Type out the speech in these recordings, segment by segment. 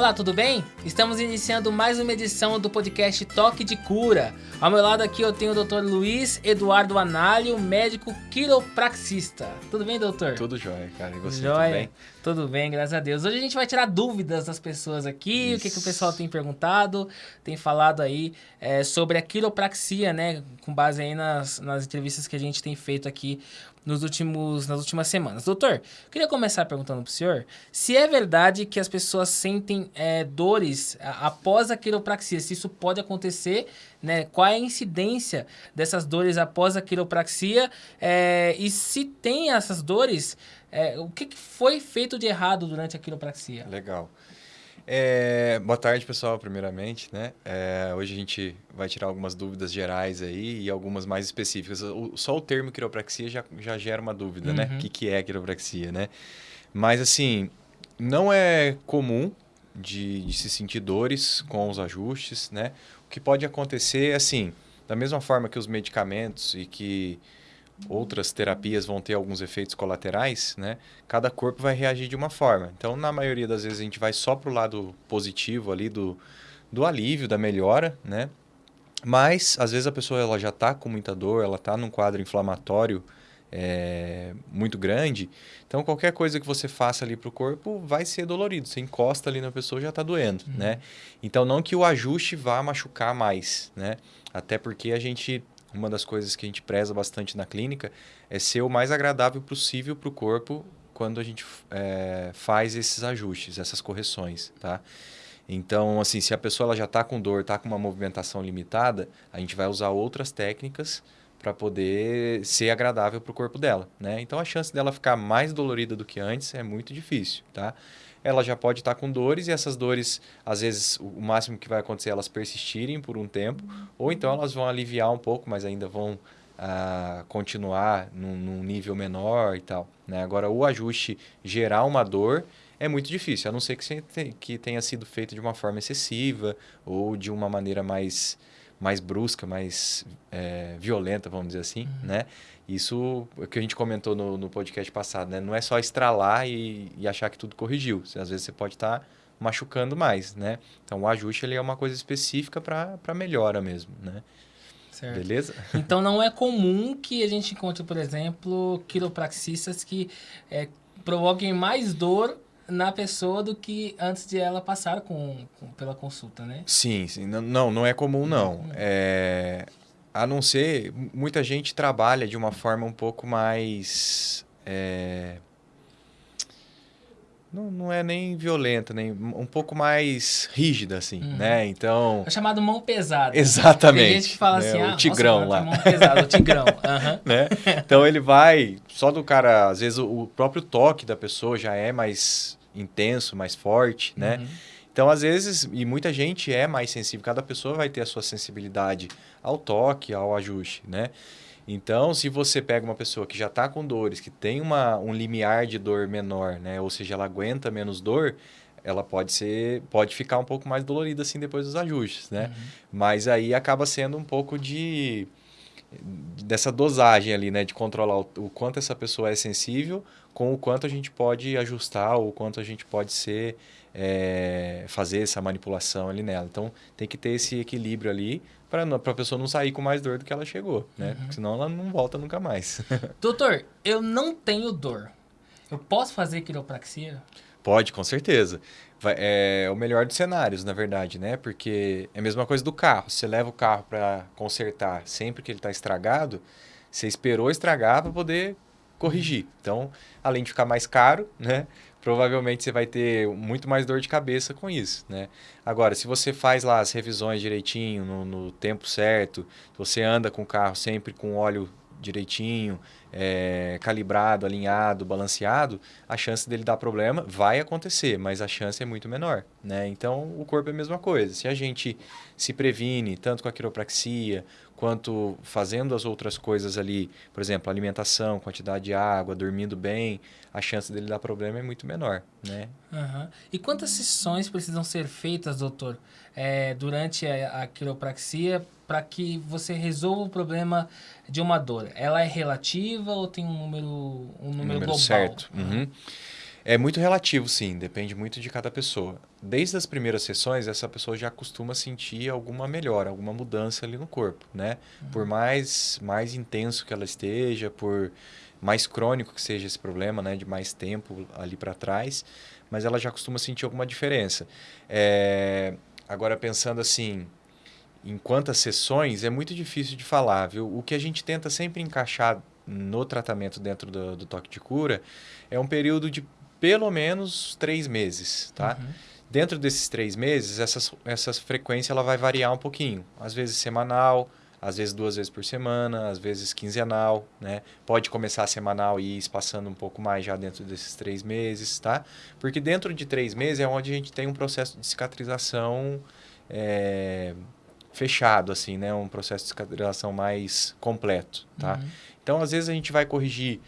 Olá, tudo bem? Estamos iniciando mais uma edição do podcast Toque de Cura. Ao meu lado aqui eu tenho o Dr. Luiz Eduardo Análio, médico quiropraxista. Tudo bem, doutor? Tudo jóia, cara. E você, Jóia. tudo bem? Tudo bem, graças a Deus. Hoje a gente vai tirar dúvidas das pessoas aqui, o que, que o Isso. pessoal tem perguntado, tem falado aí é, sobre a quiropraxia, né? Com base aí nas, nas entrevistas que a gente tem feito aqui nos últimos, nas últimas semanas. Doutor, queria começar perguntando pro senhor se é verdade que as pessoas sentem é, dores após a quiropraxia, se isso pode acontecer, né? Qual é a incidência dessas dores após a quiropraxia é, e se tem essas dores, é, o que, que foi feito de errado durante a quiropraxia? Legal. É, boa tarde, pessoal, primeiramente, né? É, hoje a gente vai tirar algumas dúvidas gerais aí e algumas mais específicas. O- só o termo quiropraxia já, já gera uma dúvida, né? Uhum. O que, que é quiropraxia, né? Mas, assim, não é comum de, de se sentir dores com os ajustes, né? O que pode acontecer, assim, da mesma forma que os medicamentos e que outras terapias vão ter alguns efeitos colaterais, né? Cada corpo vai reagir de uma forma. Então, na maioria das vezes, a gente vai só para o lado positivo ali do, do alívio, da melhora, né? Mas, às vezes, a pessoa ela já está com muita dor, ela está num quadro inflamatório é, muito grande. Então, qualquer coisa que você faça ali para o corpo vai ser dolorido. Você encosta ali na pessoa já está doendo, né? Então, não que o ajuste vá machucar mais, né? Até porque a gente, uma das coisas que a gente preza bastante na clínica é ser o mais agradável possível para o corpo quando a gente é, faz esses ajustes, essas correções, tá? Então, assim, se a pessoa ela já está com dor, está com uma movimentação limitada, a gente vai usar outras técnicas para poder ser agradável para o corpo dela, né? Então, a chance dela ficar mais dolorida do que antes é muito difícil, tá? Ela já pode estar com dores e essas dores, às vezes, o máximo que vai acontecer é elas persistirem por um tempo, ou então elas vão aliviar um pouco, mas ainda vão ah, continuar num, num nível menor e tal, né? Agora, o ajuste gerar uma dor é muito difícil, a não ser que, que tenha sido feito de uma forma excessiva ou de uma maneira mais, mais brusca, mais eh, violenta, vamos dizer assim, né? Isso é o que a gente comentou no, no podcast passado, né? Não é só estralar e, e achar que tudo corrigiu. Às vezes você pode estar machucando mais, né? Então o ajuste ele é uma coisa específica para melhora mesmo, né? Certo. Beleza? Então não é comum que a gente encontre, por exemplo, quiropraxistas que é, provoquem mais dor na pessoa do que antes de ela passar com, com- pela consulta, né? Sim, sim. Não, não, não é comum, não. É, a não ser, mu- muita gente trabalha de uma forma um pouco mais. é, não, não é nem violenta, nem um pouco mais rígida, assim, Uhum. né? Então. É chamado mão pesada. Exatamente. Tem gente que fala né? assim, ah, o tigrão nossa, lá. tem mão pesada, o tigrão. Aham. né? Então ele vai, só do cara, às vezes o, o próprio toque da pessoa já é mais intenso, mais forte, né? Uhum. Então às vezes, e muita gente é mais sensível, cada pessoa vai ter a sua sensibilidade ao toque, ao ajuste, né? Então, se você pega uma pessoa que já está com dores, que tem uma, um limiar de dor menor, né? Ou seja, ela aguenta menos dor, ela pode ser, pode ficar um pouco mais dolorida assim depois dos ajustes, né? Uhum. Mas aí acaba sendo um pouco de dessa dosagem ali, né, de controlar o, o quanto essa pessoa é sensível, com o quanto a gente pode ajustar, ou o quanto a gente pode ser é, fazer essa manipulação ali nela. Então tem que ter esse equilíbrio ali para a pessoa não sair com mais dor do que ela chegou, né? Porque senão ela não volta nunca mais. Doutor, eu não tenho dor. Eu posso fazer quiropraxia? Pode, com certeza. Vai- é o melhor dos cenários, na verdade, né? Porque é a mesma coisa do carro. Você leva o carro para consertar sempre que ele está estragado, você esperou estragar para poder corrigir. Então, além de ficar mais caro, né? Provavelmente você vai ter muito mais dor de cabeça com isso, né? Agora, se você faz lá as revisões direitinho, no, no tempo certo, você anda com o carro sempre com óleo direitinho, é, calibrado, alinhado, balanceado, a chance dele dar problema vai acontecer, mas a chance é muito menor, né? Então, o corpo é a mesma coisa. Se a gente se previne, tanto com a quiropraxia, quanto fazendo as outras coisas ali, por exemplo, alimentação, quantidade de água, dormindo bem, a chance dele dar problema é muito menor, né? Aham. E quantas sessões precisam ser feitas, doutor, é, durante a, a quiropraxia para que você resolva o problema de uma dor? Ela é relativa ou tem um número, um número, global? certo. Uhum. É muito relativo, sim. Depende muito de cada pessoa. Desde as primeiras sessões, essa pessoa já costuma sentir alguma melhora, alguma mudança ali no corpo, né? Uhum. Por mais, mais intenso que ela esteja, por mais crônico que seja esse problema, né? De mais tempo ali para trás, mas ela já costuma sentir alguma diferença. É... Agora, pensando assim, em quantas sessões, é muito difícil de falar, viu? O que a gente tenta sempre encaixar no tratamento dentro do, do toque de cura é um período de pelo menos três meses, tá? Uhum. Dentro desses três meses, essa, essa frequência ela vai variar um pouquinho. Às vezes semanal, às vezes duas vezes por semana, às vezes quinzenal, né? Pode começar semanal e ir espaçando um pouco mais já dentro desses três meses, tá? Porque dentro de três meses é onde a gente tem um processo de cicatrização é, fechado, assim, né? Um processo de cicatrização mais completo, tá? Uhum. Então, às vezes a gente vai corrigir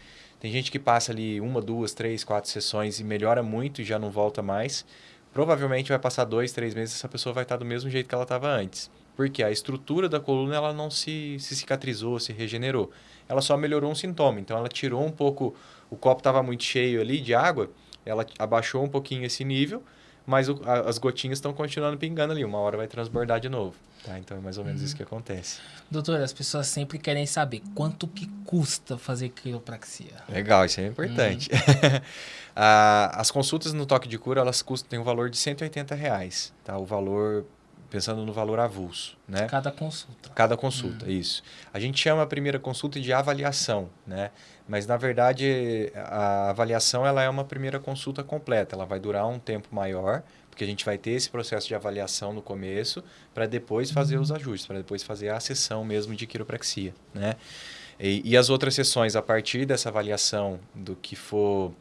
tem gente que passa ali uma, duas, três, quatro sessões e melhora muito e já não volta mais. Provavelmente vai passar dois, três meses essa pessoa vai estar do mesmo jeito que ela estava antes. Porque a estrutura da coluna ela não se, se cicatrizou, se regenerou. Ela só melhorou um sintoma. Então ela tirou um pouco, o copo estava muito cheio ali de água, ela abaixou um pouquinho esse nível, mas o, a, as gotinhas estão continuando pingando ali. Uma hora vai transbordar de novo. Tá? Então é mais ou menos uhum. isso que acontece. Doutor, as pessoas sempre querem saber quanto que custa fazer quiropraxia. Legal, isso é importante. Uhum. as consultas no toque de cura, elas custam, tem um valor de 180 reais. Tá? O valor, pensando no valor avulso. Né? Cada consulta. Cada consulta, uhum. isso. A gente chama a primeira consulta de avaliação, né? Mas, na verdade, a avaliação ela é uma primeira consulta completa. Ela vai durar um tempo maior, porque a gente vai ter esse processo de avaliação no começo para depois fazer os ajustes, para depois fazer a sessão mesmo de quiropraxia, né? E, e, as outras sessões, a partir dessa avaliação do que for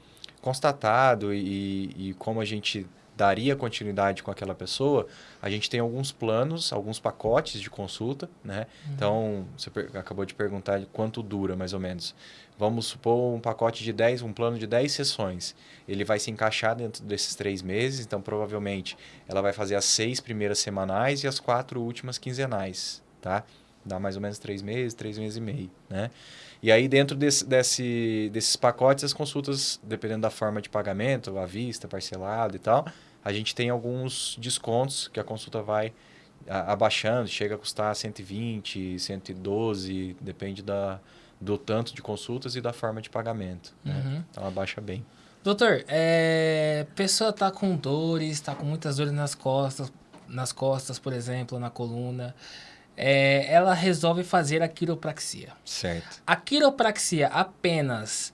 constatado e, e como a gente daria continuidade com aquela pessoa, a gente tem alguns planos, alguns pacotes de consulta, né? Uhum. Então, você acabou de perguntar quanto dura, mais ou menos. Vamos supor um pacote de 10, um plano de 10 sessões. Ele vai se encaixar dentro desses três meses, então provavelmente ela vai fazer as seis primeiras semanais e as quatro últimas quinzenais, tá? Dá mais ou menos três meses, três meses e meio, né? E aí dentro desse, desse, desses pacotes, as consultas, dependendo da forma de pagamento, à vista, parcelado e tal, a gente tem alguns descontos que a consulta vai abaixando, chega a custar 120, 112, depende da, do tanto de consultas e da forma de pagamento. Né? Uhum. Então, ela baixa bem. Doutor, é, pessoa está com dores, está com muitas dores nas costas, nas costas, por exemplo, na coluna. É, ela resolve fazer a quiropraxia. Certo. A quiropraxia apenas,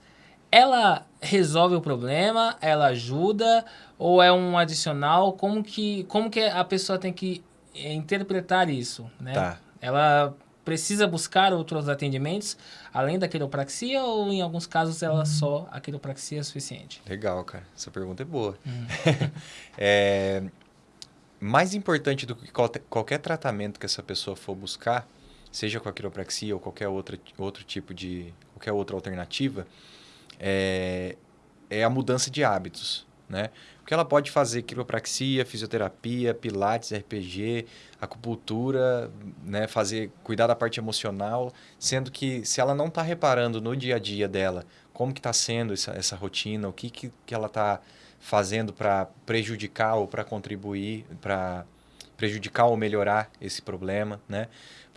ela resolve o problema, ela ajuda ou é um adicional? Como que, como que a pessoa tem que interpretar isso, né? Tá. Ela precisa buscar outros atendimentos além da quiropraxia ou em alguns casos ela só a quiropraxia é suficiente? Legal, cara. Essa pergunta é boa. Hum. é, mais importante do que qualquer tratamento que essa pessoa for buscar, seja com a quiropraxia ou qualquer outra, outro tipo de qualquer outra alternativa, é, é a mudança de hábitos, né? Porque ela pode fazer quiropraxia, fisioterapia, pilates, RPG, acupuntura, né, fazer cuidar da parte emocional, sendo que se ela não está reparando no dia a dia dela como que está sendo essa, essa rotina, o que, que, que ela está fazendo para prejudicar ou para contribuir para prejudicar ou melhorar esse problema, né?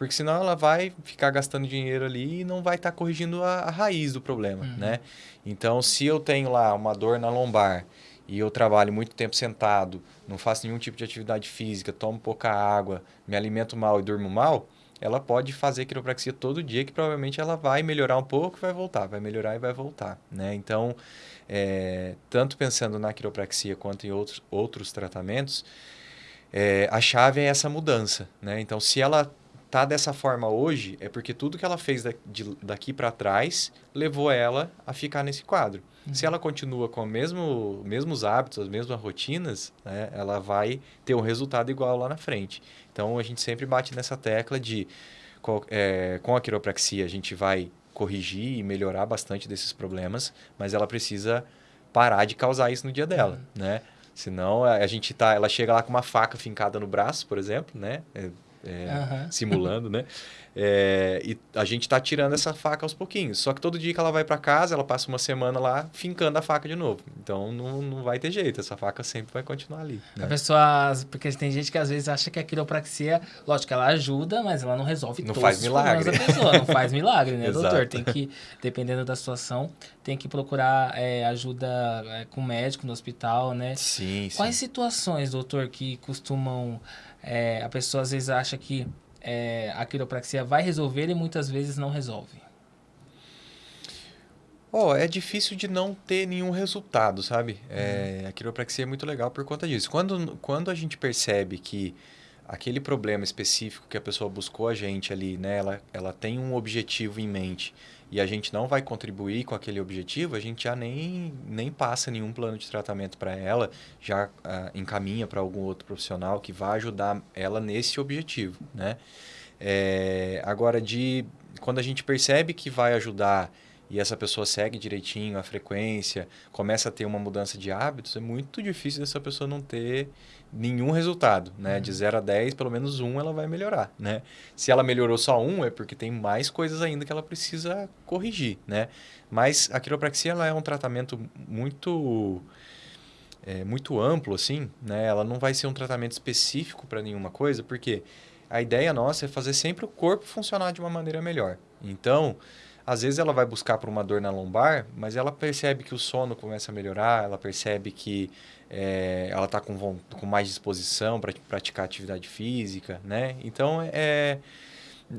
Porque senão ela vai ficar gastando dinheiro ali e não vai estar tá corrigindo a, a, raiz do problema, uhum. né? Então, se eu tenho lá uma dor na lombar e eu trabalho muito tempo sentado, não faço nenhum tipo de atividade física, tomo pouca água, me alimento mal e durmo mal, ela pode fazer quiropraxia todo dia, que provavelmente ela vai melhorar um pouco e vai voltar, vai melhorar e vai voltar, né? Então, é, tanto pensando na quiropraxia quanto em outros, outros tratamentos, é, a chave é essa mudança, né? Então, se ela tá dessa forma hoje, é porque tudo que ela fez daqui para trás levou ela a ficar nesse quadro. Uhum. Se ela continua com os mesmo, mesmos hábitos, as mesmas rotinas, né, ela vai ter um resultado igual lá na frente. Então, a gente sempre bate nessa tecla de, é, com a quiropraxia, a gente vai corrigir e melhorar bastante desses problemas, mas ela precisa parar de causar isso no dia dela, uhum. né? Senão, a gente tá, ela chega lá com uma faca fincada no braço, por exemplo, né? É, é, uhum. simulando, né? É, e a gente está tirando essa faca aos pouquinhos. Só que todo dia que ela vai para casa, ela passa uma semana lá fincando a faca de novo. Então não, não vai ter jeito, essa faca sempre vai continuar ali. Né? A pessoa, porque tem gente que às vezes acha que a quiropraxia, lógico que ela ajuda, mas ela não resolve não faz milagre. da pessoa. Não faz milagre, né, doutor? Tem que, dependendo da situação, tem que procurar é, ajuda é, com o médico no hospital, né? Sim, Quais sim. situações, doutor, que costumam. É, a pessoa às vezes acha que é, a quiropraxia vai resolver e muitas vezes não resolve? Oh, é difícil de não ter nenhum resultado, sabe? É, uhum. a quiropraxia é muito legal por conta disso. Quando, quando a gente percebe que aquele problema específico que a pessoa buscou a gente ali, né? Ela, ela tem um objetivo em mente e a gente não vai contribuir com aquele objetivo, a gente já nem, nem passa nenhum plano de tratamento para ela, já uh, encaminha para algum outro profissional que vai ajudar ela nesse objetivo, né? É, agora, de quando a gente percebe que vai ajudar e essa pessoa segue direitinho a frequência, começa a ter uma mudança de hábitos, é muito difícil dessa pessoa não ter nenhum resultado, né? Uhum. De 0 a 10, pelo menos um ela vai melhorar, né? Se ela melhorou só um, é porque tem mais coisas ainda que ela precisa corrigir, né? Mas a quiropraxia ela é um tratamento muito é, muito amplo, assim, né? Ela não vai ser um tratamento específico para nenhuma coisa, porque a ideia nossa é fazer sempre o corpo funcionar de uma maneira melhor. Então, às vezes ela vai buscar por uma dor na lombar, mas ela percebe que o sono começa a melhorar, ela percebe que é, ela está com, com mais disposição para praticar atividade física, né? Então, é,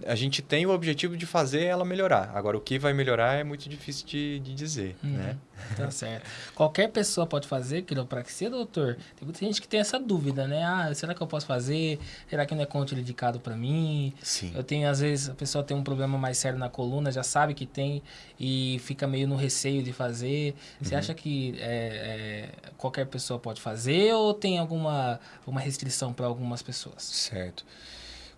a gente tem o objetivo de fazer ela melhorar. Agora, o que vai melhorar é muito difícil de, de dizer, uhum, né? Tá certo. Qualquer pessoa pode fazer quiropraxia, doutor? Tem muita gente que tem essa dúvida, né? Ah, será que eu posso fazer? Será que não é contraindicado para mim? Sim. Eu tenho, às vezes, a pessoa tem um problema mais sério na coluna, já sabe que tem e fica meio no receio de fazer. Você uhum. acha que é, é, qualquer pessoa pode fazer ou tem alguma uma restrição para algumas pessoas? Certo.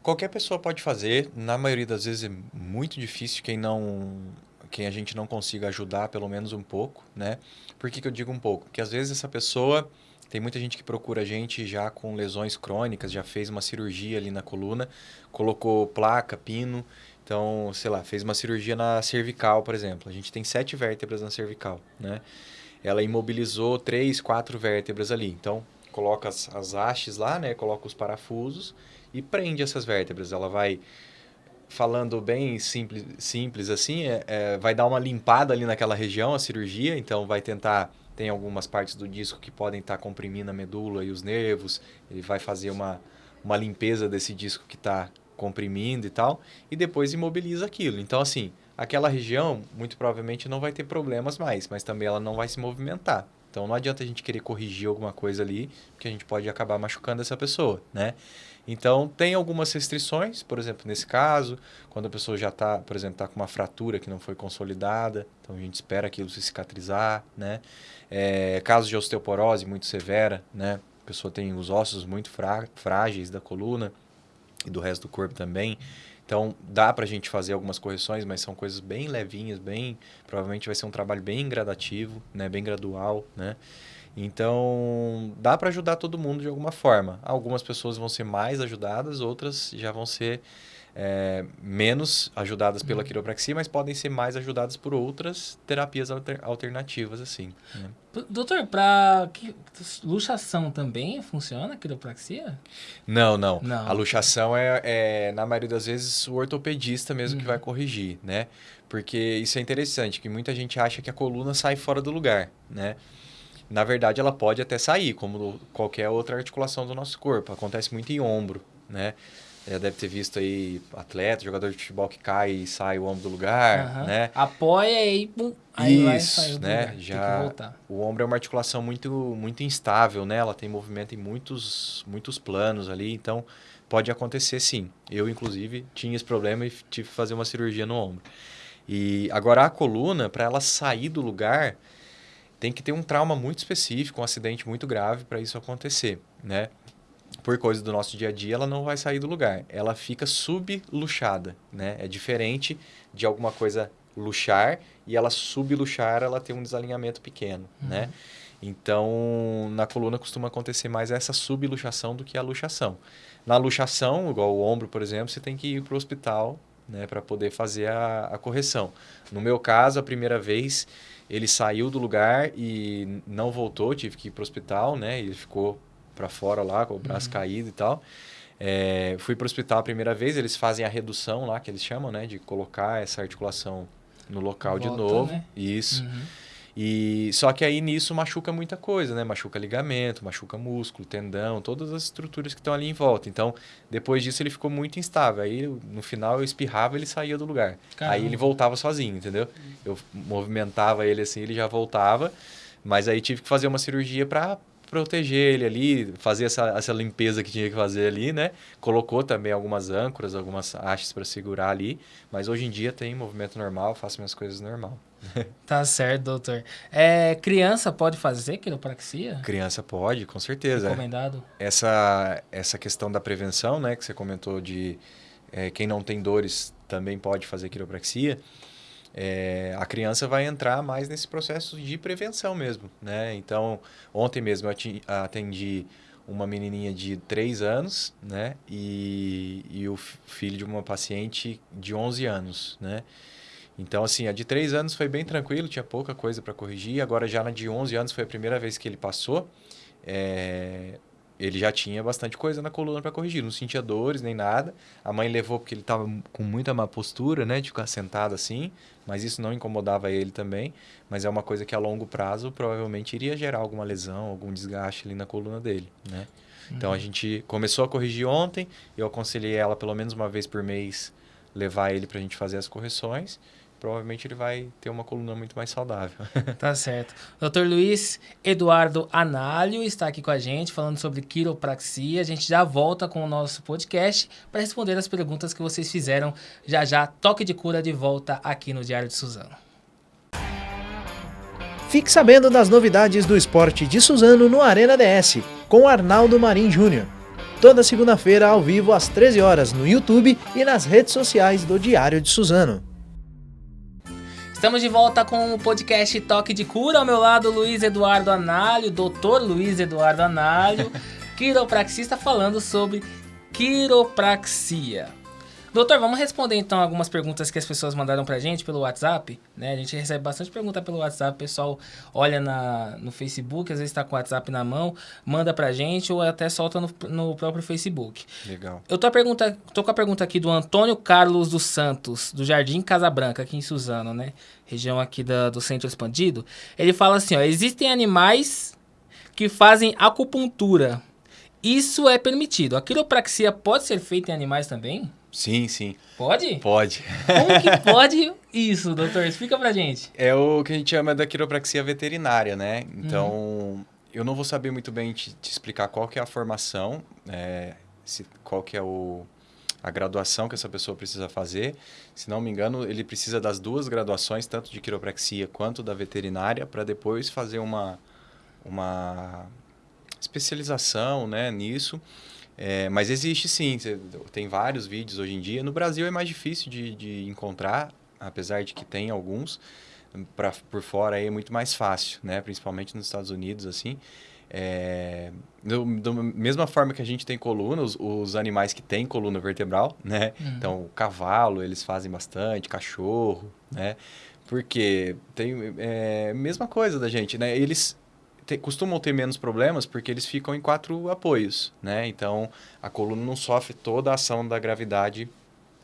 Qualquer pessoa pode fazer, na maioria das vezes é muito difícil quem não quem a gente não consiga ajudar pelo menos um pouco, né? Por que, que eu digo um pouco? Porque às vezes essa pessoa tem muita gente que procura a gente já com lesões crônicas, já fez uma cirurgia ali na coluna, colocou placa, pino, então, sei lá, fez uma cirurgia na cervical, por exemplo. A gente tem sete vértebras na cervical, né? Ela imobilizou três, quatro vértebras ali. Então, coloca as, as hastes lá, né? Coloca os parafusos e prende essas vértebras. Ela vai, falando bem simples, simples assim, é, é, vai dar uma limpada ali naquela região, a cirurgia, então vai tentar. Tem algumas partes do disco que podem estar tá comprimindo a medula e os nervos, ele vai fazer uma, uma limpeza desse disco que está comprimindo e tal, e depois imobiliza aquilo. Então, assim, aquela região muito provavelmente não vai ter problemas mais, mas também ela não vai se movimentar. Então, não adianta a gente querer corrigir alguma coisa ali, porque a gente pode acabar machucando essa pessoa, né? Então, tem algumas restrições, por exemplo, nesse caso, quando a pessoa já está, por exemplo, está com uma fratura que não foi consolidada, então a gente espera aquilo se cicatrizar, né? É, casos de osteoporose muito severa, né? A pessoa tem os ossos muito frágeis da coluna e do resto do corpo também. Então, dá para a gente fazer algumas correções, mas são coisas bem levinhas, bem... Provavelmente vai ser um trabalho bem gradativo, né? Bem gradual, né? Então, dá para ajudar todo mundo de alguma forma. Algumas pessoas vão ser mais ajudadas, outras já vão ser é, menos ajudadas pela uhum. quiropraxia, mas podem ser mais ajudadas por outras terapias alter, alternativas, assim. Né? Doutor, para luxação também funciona a quiropraxia? Não, não, não. A luxação é, é, na maioria das vezes, o ortopedista mesmo uhum. que vai corrigir, né? Porque isso é interessante, que muita gente acha que a coluna sai fora do lugar, né? na verdade ela pode até sair, como qualquer outra articulação do nosso corpo. Acontece muito em ombro, né? Já deve ter visto aí atleta, jogador de futebol que cai e sai o ombro do lugar, uhum. né? Apoia e pum, aí Isso, né? Já o ombro é uma articulação muito muito instável, né? Ela tem movimento em muitos muitos planos ali, então pode acontecer sim. Eu inclusive tinha esse problema e tive que fazer uma cirurgia no ombro. E agora a coluna, para ela sair do lugar, tem que ter um trauma muito específico, um acidente muito grave para isso acontecer, né? Por coisa do nosso dia a dia, ela não vai sair do lugar. Ela fica subluxada, né? É diferente de alguma coisa luxar e ela subluxar, ela tem um desalinhamento pequeno, uhum. né? Então, na coluna costuma acontecer mais essa subluxação do que a luxação. Na luxação, igual o ombro, por exemplo, você tem que ir para o hospital né, para poder fazer a, a correção. No meu caso, a primeira vez, ele saiu do lugar e não voltou, tive que ir para o hospital, né? Ele ficou para fora lá, com o braço uhum. caído e tal. É, fui para o hospital a primeira vez, eles fazem a redução lá, que eles chamam, né? De colocar essa articulação no local Volta, de novo. Né? Isso. Uhum. E só que aí nisso machuca muita coisa, né? Machuca ligamento, machuca músculo, tendão, todas as estruturas que estão ali em volta. Então, depois disso ele ficou muito instável. Aí no final eu espirrava, ele saía do lugar. Caramba. Aí ele voltava sozinho, entendeu? Eu movimentava ele assim, ele já voltava. Mas aí tive que fazer uma cirurgia para proteger ele ali, fazer essa, essa limpeza que tinha que fazer ali, né? Colocou também algumas âncoras, algumas hastes para segurar ali, mas hoje em dia tem movimento normal, faço minhas coisas normal. Tá certo, doutor. É, criança pode fazer quiropraxia? Criança pode, com certeza. Recomendado. Essa, essa questão da prevenção, né, que você comentou de é, quem não tem dores também pode fazer quiropraxia. É, a criança vai entrar mais nesse processo de prevenção mesmo, né? Então, ontem mesmo eu atendi uma menininha de 3 anos, né? E, e o filho de uma paciente de 11 anos, né? Então, assim, a de 3 anos foi bem tranquilo, tinha pouca coisa para corrigir. Agora, já na de 11 anos foi a primeira vez que ele passou. É, ele já tinha bastante coisa na coluna para corrigir, não sentia dores nem nada. A mãe levou porque ele estava com muita má postura, né, de ficar sentado assim, mas isso não incomodava ele também. Mas é uma coisa que a longo prazo provavelmente iria gerar alguma lesão, algum desgaste ali na coluna dele, né? Então a uhum. gente começou a corrigir ontem, eu aconselhei ela pelo menos uma vez por mês levar ele para a gente fazer as correções provavelmente ele vai ter uma coluna muito mais saudável. tá certo. Dr. Luiz Eduardo Análio está aqui com a gente falando sobre quiropraxia. A gente já volta com o nosso podcast para responder as perguntas que vocês fizeram. Já já, toque de cura de volta aqui no Diário de Suzano. Fique sabendo das novidades do esporte de Suzano no Arena DS, com Arnaldo Marim Júnior. Toda segunda-feira ao vivo às 13 horas no YouTube e nas redes sociais do Diário de Suzano. Estamos de volta com o podcast Toque de Cura. Ao meu lado, Luiz Eduardo Análio, doutor Luiz Eduardo Análio, quiropraxista, falando sobre quiropraxia. Doutor, vamos responder então algumas perguntas que as pessoas mandaram pra gente pelo WhatsApp, né? A gente recebe bastante pergunta pelo WhatsApp, o pessoal olha na, no Facebook, às vezes está com o WhatsApp na mão, manda pra gente ou até solta no, no próprio Facebook. Legal. Eu tô, pergunta, tô com a pergunta aqui do Antônio Carlos dos Santos, do Jardim Casa Branca, aqui em Suzano, né? Região aqui da, do Centro Expandido. Ele fala assim, ó, existem animais que fazem acupuntura. Isso é permitido. A quiropraxia pode ser feita em animais também? Sim, sim. Pode? Pode. Como que pode isso, doutor? Explica pra gente. É o que a gente chama da quiropraxia veterinária, né? Então, uhum. eu não vou saber muito bem te, te explicar qual que é a formação, é, se, qual que é o, a graduação que essa pessoa precisa fazer. Se não me engano, ele precisa das duas graduações, tanto de quiropraxia quanto da veterinária, para depois fazer uma, uma especialização né, nisso. É, mas existe sim, tem vários vídeos hoje em dia. No Brasil é mais difícil de, de encontrar, apesar de que tem alguns. Pra, por fora aí é muito mais fácil, né? Principalmente nos Estados Unidos, assim. É, da mesma forma que a gente tem coluna, os, os animais que têm coluna vertebral, né? Uhum. Então, o cavalo, eles fazem bastante, cachorro, né? Porque tem... É, mesma coisa da gente, né? Eles te, costumam ter menos problemas porque eles ficam em quatro apoios, né? Então, a coluna não sofre toda a ação da gravidade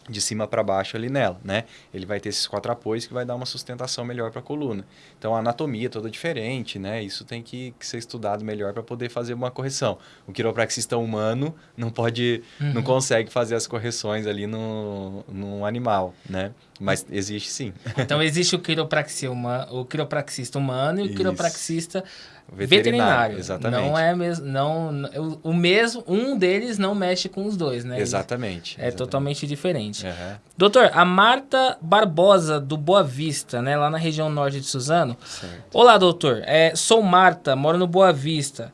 de cima para baixo ali nela, né? Ele vai ter esses quatro apoios que vai dar uma sustentação melhor para a coluna. Então a anatomia é toda diferente, né? Isso tem que, que ser estudado melhor para poder fazer uma correção. O quiropraxista humano não pode, uhum. não consegue fazer as correções ali no, no animal, né? Mas existe sim. Então existe o quiropraxia uma, o quiropraxista humano e o Isso. quiropraxista veterinário. Exatamente. Não é mesmo, não, o mesmo, um deles não mexe com os dois, né? Exatamente. É exatamente. totalmente diferente. Uhum. Doutor, a Marta Barbosa do Boa Vista, né, lá na região norte de Suzano. Certo. Olá, doutor. É, sou Marta, moro no Boa Vista.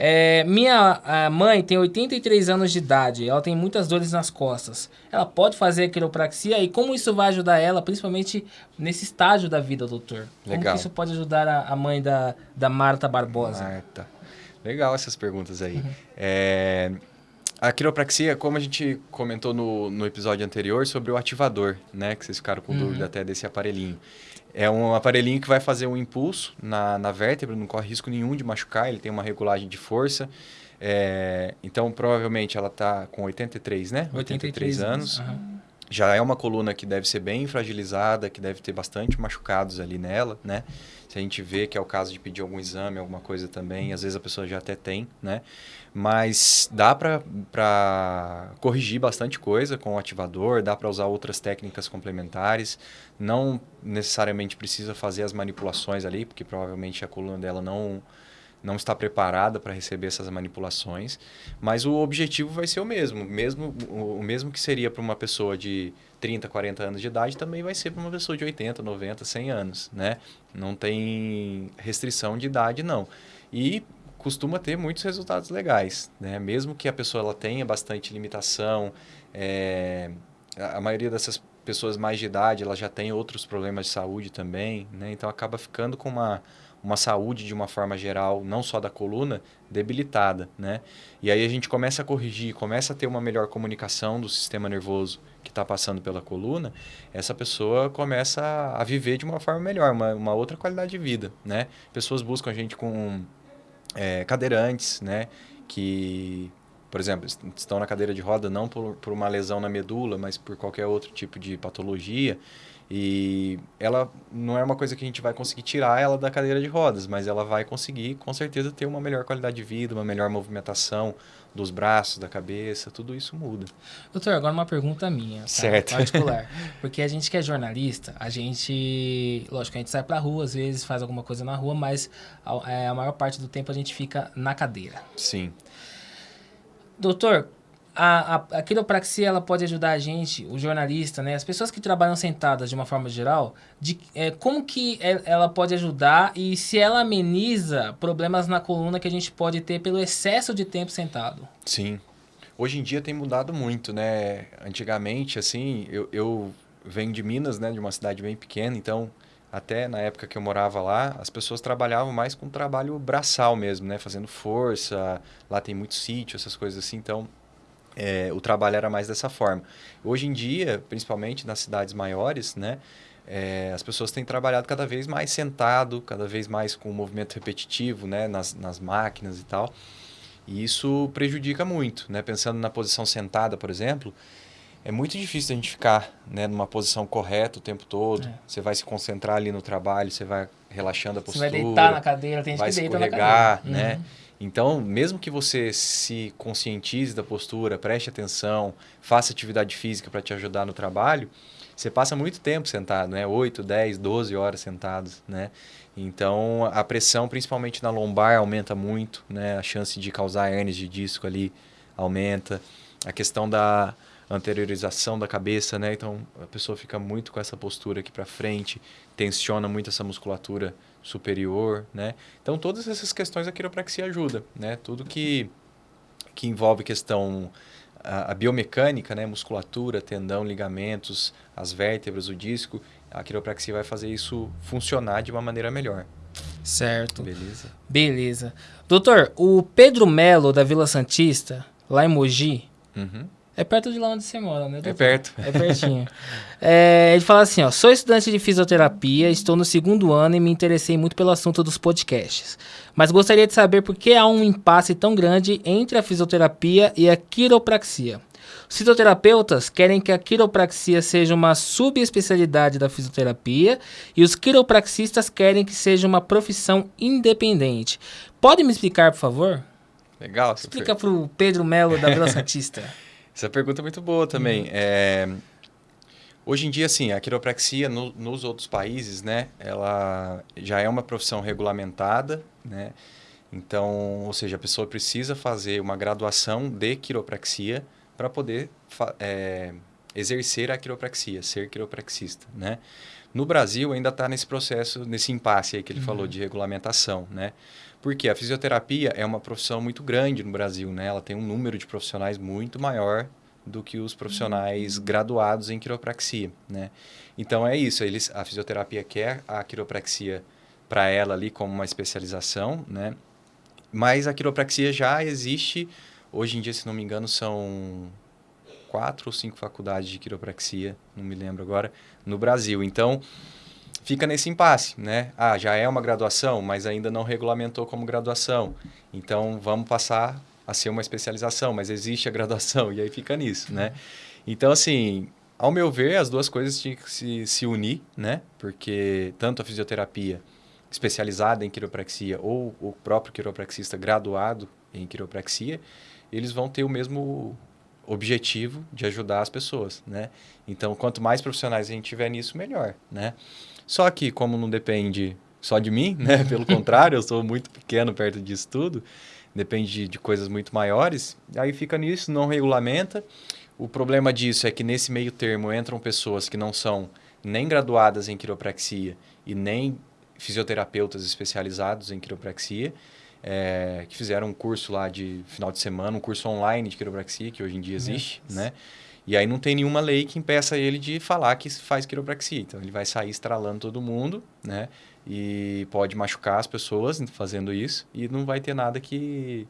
É, minha mãe tem 83 anos de idade, ela tem muitas dores nas costas. Ela pode fazer quiropraxia e como isso vai ajudar ela, principalmente nesse estágio da vida, doutor? Legal. Como isso pode ajudar a, a, mãe da, da Marta Barbosa? Marta. Legal essas perguntas aí. Uhum. É, A quiropraxia, como a gente comentou no, no episódio anterior sobre o ativador, né? Que vocês ficaram com Uhum. dúvida até desse aparelhinho. É um aparelhinho que vai fazer um impulso na, na vértebra, não corre risco nenhum de machucar, ele tem uma regulagem de força. É, então, provavelmente ela está com 83, né? 83 anos. Aham. Já é uma coluna que deve ser bem fragilizada, que deve ter bastante machucados ali nela, né? Se a gente vê que é o caso de pedir algum exame, alguma coisa também, às vezes a pessoa já até tem, né? Mas dá para corrigir bastante coisa com o ativador, dá para usar outras técnicas complementares. Não necessariamente precisa fazer as manipulações ali, porque provavelmente a coluna dela não, não está preparada para receber essas manipulações. Mas o objetivo vai ser o mesmo. mesmo o, mesmo que seria para uma pessoa de 30, 40 anos de idade, também vai ser para uma pessoa de 80, 90, 100 anos, né? Não tem restrição de idade, não. E costuma ter muitos resultados legais, né? Mesmo que a pessoa ela tenha bastante limitação, é, a maioria dessas pessoas mais de idade, ela já tem outros problemas de saúde também, né? Então acaba ficando com uma uma saúde de uma forma geral, não só da coluna, debilitada, né? E aí a gente começa a corrigir, começa a ter uma melhor comunicação do sistema nervoso que está passando pela coluna, essa pessoa começa a viver de uma forma melhor, uma, uma outra qualidade de vida, né? Pessoas buscam a gente com é, cadeirantes, né? Que, por exemplo, est- estão na cadeira de roda não por, por uma lesão na medula, mas por qualquer outro tipo de patologia. E ela não é uma coisa que a gente vai conseguir tirar ela da cadeira de rodas, mas ela vai conseguir, com certeza, ter uma melhor qualidade de vida, uma melhor movimentação dos braços, da cabeça, tudo isso muda. Doutor, agora uma pergunta minha, tá? Certo. particular. Porque a gente que é jornalista, a gente, lógico, a gente sai pra rua, às vezes faz alguma coisa na rua, mas a, é, a maior parte do tempo a gente fica na cadeira. Sim. Doutor, a, a, a quiropraxia ela pode ajudar a gente, o jornalista, né, as pessoas que trabalham sentadas de uma forma geral, de é, como que é- ela pode ajudar e se ela ameniza problemas na coluna que a gente pode ter pelo excesso de tempo sentado. Sim. Hoje em dia tem mudado muito, né? Antigamente, assim, eu, eu venho de Minas, né? De uma cidade bem pequena, então até na época que eu morava lá, as pessoas trabalhavam mais com trabalho braçal mesmo, né? Fazendo força, lá tem muito sítio, essas coisas assim, então é, o trabalho era mais dessa forma. Hoje em dia, principalmente nas cidades maiores, né? é, as pessoas têm trabalhado cada vez mais sentado, cada vez mais com movimento repetitivo, né? Nas, nas máquinas e tal. E isso prejudica muito, né? Pensando na posição sentada, por exemplo, é muito difícil a gente ficar né, numa posição correta o tempo todo. É. Você vai se concentrar ali no trabalho, você vai relaxando a Você postura vai deitar na cadeira, tem gente vai que deita na cadeira. né? Uhum. Então, mesmo que você se conscientize da postura, preste atenção, faça atividade física para te ajudar no trabalho, você passa muito tempo sentado, né? 8, 10, 12 horas sentados, né? Então, a pressão, principalmente na lombar, aumenta muito, né? A chance de causar hernias de disco ali aumenta. A questão da anteriorização da cabeça, né? Então, a pessoa fica muito com essa postura aqui para frente, tensiona muito essa musculatura superior, né? Então, todas essas questões a quiropraxia ajuda, né? Tudo que, que envolve questão a, a biomecânica, né? Musculatura, tendão, ligamentos, as vértebras, o disco, a quiropraxia vai fazer isso funcionar de uma maneira melhor. Certo. Beleza? Beleza. Doutor, o Pedro Melo da Vila Santista, lá em Mogi, Uhum. É perto de lá onde você mora, né? É perto. É pertinho. É, ele fala assim, ó, sou estudante de fisioterapia, estou no segundo ano e me interessei muito pelo assunto dos podcasts. Mas gostaria de saber por que há um impasse tão grande entre a fisioterapia e a quiropraxia. Os fisioterapeutas querem que a quiropraxia seja uma subespecialidade da fisioterapia e os quiropraxistas querem que seja uma profissão independente. Pode me explicar, por favor? Legal. Explica pro Pedro Melo da Vila Santista. Essa pergunta é muito boa também. É, hoje em dia, assim, a quiropraxia no- nos outros países, né, ela já é uma profissão regulamentada, né? Então, ou seja, a pessoa precisa fazer uma graduação de quiropraxia para poder é, exercer a quiropraxia, ser quiropraxista, né? No Brasil ainda está nesse processo, nesse impasse aí que ele falou de regulamentação, né? Porque a fisioterapia é uma profissão muito grande no Brasil, né? Ela tem um número de profissionais muito maior do que os profissionais graduados em quiropraxia, né? Então é isso, eles a fisioterapia quer a quiropraxia para ela ali como uma especialização, né? Mas a quiropraxia já existe Hoje em dia, se não me engano, são quatro ou cinco faculdades de quiropraxia, não me lembro agora, no Brasil. Então, fica nesse impasse, né? Ah, já é uma graduação, mas ainda não regulamentou como graduação. Então, vamos passar a ser uma especialização, mas existe a graduação, e aí fica nisso, né? Então, assim, ao meu ver, as duas coisas tinham que se, se unir, né? Porque tanto a fisioterapia especializada em quiropraxia ou o próprio quiropraxista graduado em quiropraxia, eles vão ter o mesmo objetivo de ajudar as pessoas, né? Então, quanto mais profissionais a gente tiver nisso, melhor, né? Só que, como não depende só de mim, né? Pelo contrário, eu sou muito pequeno perto disso tudo, depende de, de coisas muito maiores, aí fica nisso, não regulamenta. O problema disso é que nesse meio termo entram pessoas que não são nem graduadas em quiropraxia e nem fisioterapeutas especializados em quiropraxia, é, que fizeram um curso lá de final de semana, um curso online de quiropraxia, que hoje em dia existe, yes. né? E aí não tem nenhuma lei que impeça ele de falar que faz quiropraxia. Então ele vai sair estralando todo mundo, né? E pode machucar as pessoas fazendo isso e não vai ter nada que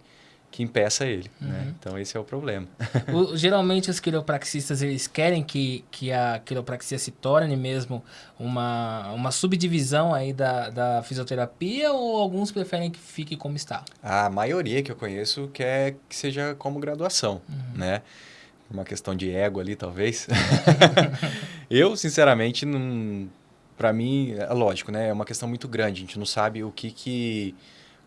que impeça ele, né? uhum. né? Então esse é o problema. o, geralmente os quiropraxistas eles querem que, que a quiropraxia se torne mesmo uma, uma subdivisão aí da, da fisioterapia ou alguns preferem que fique como está? A maioria que eu conheço quer que seja como graduação, uhum. né? Uma questão de ego ali, talvez. eu, sinceramente, não... Para mim, é lógico, né? É uma questão muito grande. A gente não sabe o que que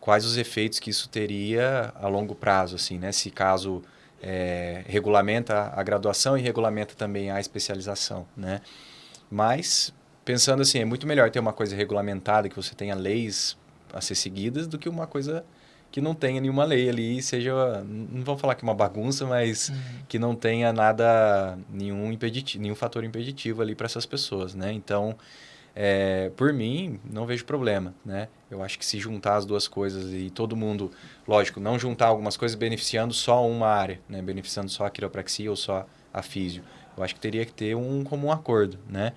quais os efeitos que isso teria a longo prazo, assim, né? Se caso é, regulamenta a graduação e regulamenta também a especialização, né? Mas pensando assim, é muito melhor ter uma coisa regulamentada que você tenha leis a ser seguidas do que uma coisa que não tenha nenhuma lei ali, seja, não vou falar que é uma bagunça, mas uhum. que não tenha nada, nenhum impeditivo, nenhum fator impeditivo ali para essas pessoas, né? Então, é, por mim, não vejo problema, né? Eu acho que se juntar as duas coisas e todo mundo, lógico, não juntar algumas coisas beneficiando só uma área, né? Beneficiando só a quiropraxia ou só a físio. Eu acho que teria que ter um comum acordo, né?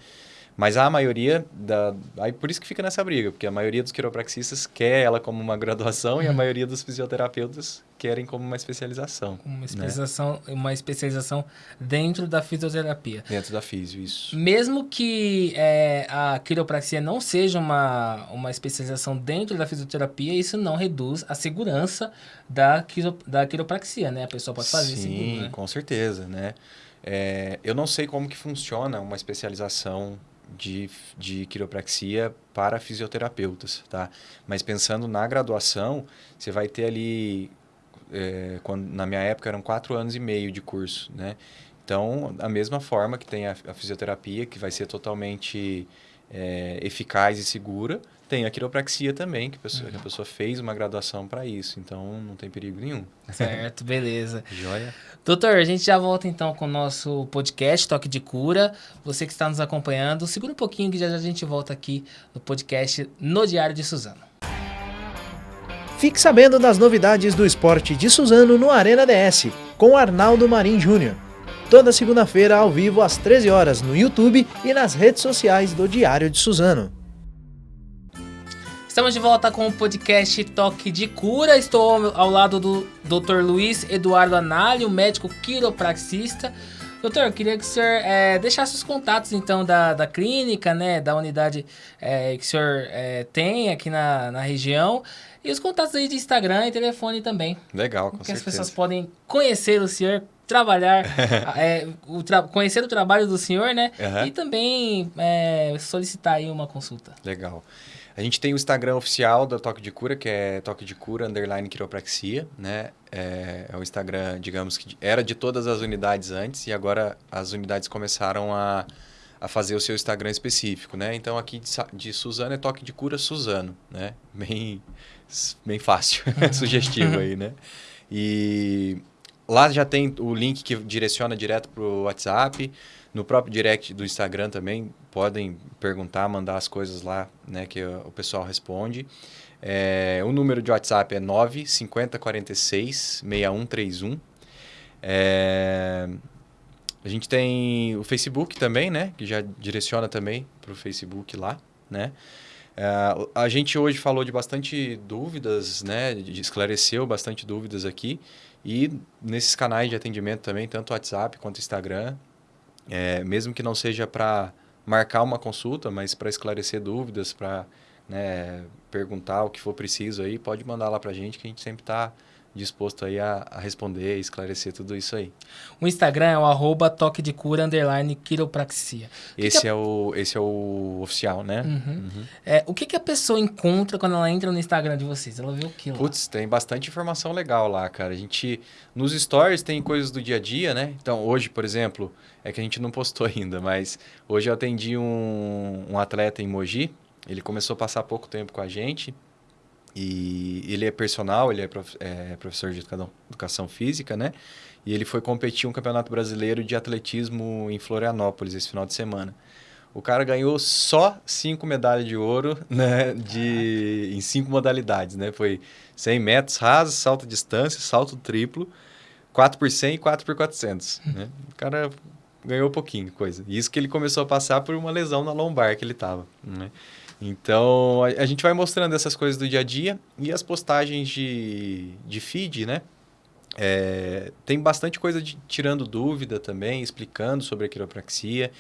Mas a maioria da. Aí por isso que fica nessa briga, porque a maioria dos quiropraxistas quer ela como uma graduação e a uhum. maioria dos fisioterapeutas querem como uma especialização. Uma né? especialização, né? uma especialização dentro da fisioterapia. Dentro da fisio, isso. Mesmo que é, a quiropraxia não seja uma, uma especialização dentro da fisioterapia, isso não reduz a segurança da, quiro, da quiropraxia, né? A pessoa pode fazer Sim, seguro, né? com certeza, né? É, eu não sei como que funciona uma especialização de, de quiropraxia para fisioterapeutas, tá? Mas pensando na graduação, você vai ter ali, é, quando, na minha época eram quatro anos e meio de curso, né? Então, a mesma forma que tem a, a fisioterapia, que vai ser totalmente é, eficaz e segura, tem a quiropraxia também, que a pessoa, uhum. que a pessoa fez uma graduação para isso, então não tem perigo nenhum. Certo, beleza. Joia. Doutor, a gente já volta então com o nosso podcast Toque de Cura. Você que está nos acompanhando, segura um pouquinho que já, já a gente volta aqui no podcast No Diário de Suzano. Fique sabendo das novidades do esporte de Suzano no Arena DS, com Arnaldo Marim Júnior. Toda segunda-feira ao vivo às 13 horas no YouTube e nas redes sociais do Diário de Suzano. Estamos de volta com o podcast Toque de Cura. Estou ao lado do Dr. Luiz Eduardo Análio, médico quiropraxista. Doutor, eu queria que o senhor é, deixasse os contatos, então, da, da clínica, né, da unidade é, que o senhor é, tem aqui na, na região. E os contatos aí de Instagram e telefone também. Legal, com que certeza. as pessoas podem conhecer o senhor, trabalhar, é, o tra conhecer o trabalho do senhor, né? Uhum. E também é, solicitar aí uma consulta. Legal. A gente tem o Instagram oficial da Toque de Cura, que é Toque de Cura underline quiropraxia, né? É, é o Instagram, digamos que era de todas as unidades antes e agora as unidades começaram a, a fazer o seu Instagram específico, né? Então aqui de, de Suzano é Toque de Cura Suzano, né? Bem, bem fácil, sugestivo aí, né? E lá já tem o link que direciona direto para o WhatsApp. No próprio direct do Instagram também podem perguntar, mandar as coisas lá, né, que o pessoal responde. É, o número de WhatsApp é 95046 6131. É, a gente tem o Facebook também, né, que já direciona também para o Facebook lá, né. É, a gente hoje falou de bastante dúvidas, né, esclareceu bastante dúvidas aqui. E nesses canais de atendimento também, tanto WhatsApp quanto Instagram, é, mesmo que não seja para marcar uma consulta, mas para esclarecer dúvidas, para né, perguntar o que for preciso aí, pode mandar lá para a gente que a gente sempre está disposto aí a, a responder, esclarecer tudo isso aí. O Instagram é o arroba toque de cura, underline, quiropraxia. esse, que é o, esse é o oficial, né? Uhum. Uhum. É, o que, que a pessoa encontra quando ela entra no Instagram de vocês? Ela vê o que lá? Putz, tem bastante informação legal lá, cara. A gente, nos stories tem coisas do dia a dia, né? Então, hoje, por exemplo, é que a gente não postou ainda, mas hoje eu atendi um, um atleta em Mogi, ele começou a passar pouco tempo com a gente, e ele é personal, ele é, prof, é professor de educação, educação, física, né? E ele foi competir um campeonato brasileiro de atletismo em Florianópolis esse final de semana. O cara ganhou só cinco medalhas de ouro, né? De, em cinco modalidades, né? Foi 100 metros rasos, salto distância, salto triplo, 4 por 100 e 4 por 400, né? O cara ganhou um pouquinho coisa. Isso que ele começou a passar por uma lesão na lombar que ele tava, né? Então, a, a, gente vai mostrando essas coisas do dia a dia e as postagens de, de feed, né? É, tem bastante coisa de, tirando dúvida também, explicando sobre a quiropraxia,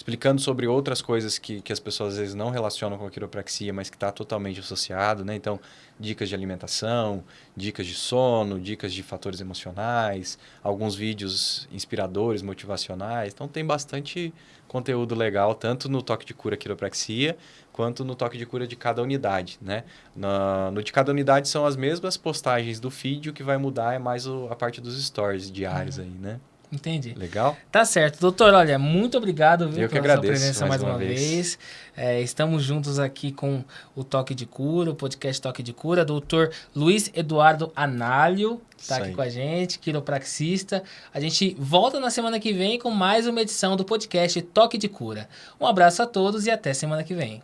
explicando sobre outras coisas que, que as pessoas às vezes não relacionam com a quiropraxia, mas que está totalmente associado, né? Então, dicas de alimentação, dicas de sono, dicas de fatores emocionais, alguns vídeos inspiradores, motivacionais. Então, tem bastante conteúdo legal, tanto no Toque de Cura Quiropraxia, quanto no toque de cura de cada unidade, né? Na, no de cada unidade são as mesmas postagens do feed, o que vai mudar é mais o, a parte dos stories diários uhum. aí, né? Entendi. Legal? Tá certo. Doutor, olha, muito obrigado viu, Eu que pela agradeço, sua presença mais, mais uma, vez. vez. É, estamos juntos aqui com o Toque de Cura, o podcast Toque de Cura. Doutor Luiz Eduardo Análio está aqui com a gente, quiropraxista. A gente volta na semana que vem com mais uma edição do podcast Toque de Cura. Um abraço a todos e até semana que vem.